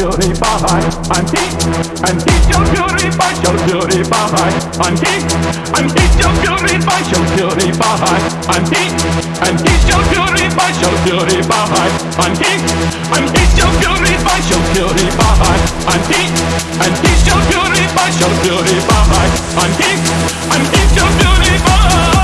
purify and keep and heat. your purify shall purify and keep and keep your purify shall purify and keep and keep your purify shall purify and keep and heat. your purify shall purify and keep and keep your purify shall purify and keep and keep your purify